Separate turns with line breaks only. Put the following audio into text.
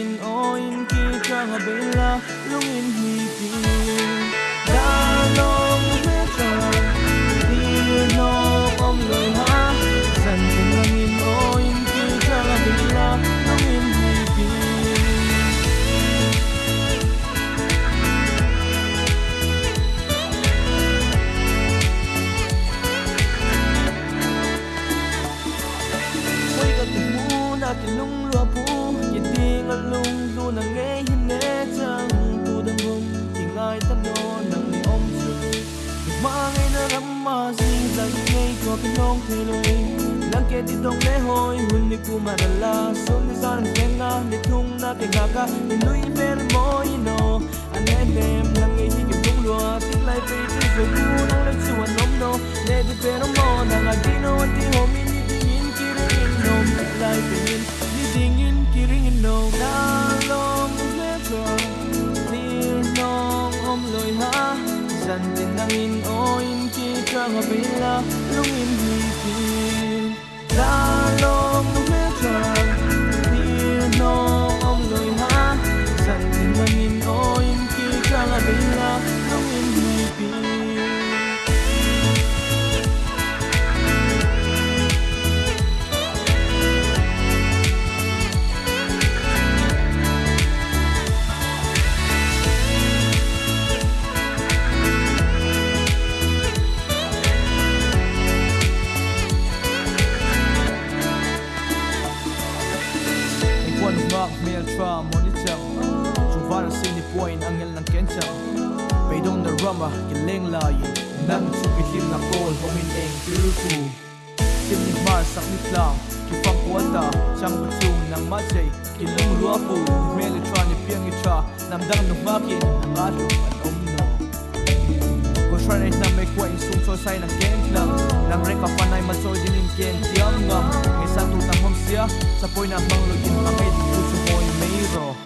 in o in ki chang a bela lung in hi ti Nàng nghe na nge hin ne chang tu dang hum ki ngai ta no nang ni om chu ma ngai na mà ma sing dang ngai ko ki nong the nàng kể ke đông dong hồi hoi đi ni mà ma la sun ni san ke ngang để thung na ke nga ka ni nui ver mo i in o in chi trang a pe lung in hi ki la long One mark mail tra monitor Chu vara sini point angel ng kencha dong na rama ki leng la yi Nang chu ki chupilim na kol ho min eng tiru piruku Sim ni mar sak ni tlang lang Kifang kuwata Chang bu chung nang ma butung ng majay Kilong luapu Meli tra ni piang i tra Nam dang nuk ma ki nang a lu an omno Ko shranay na may kwa insung so say ng gen lang Nang reka ma choi din in ken tiang ngam Ngay sa tutang hom siya Sa poy na mang lo yin di kucho roll.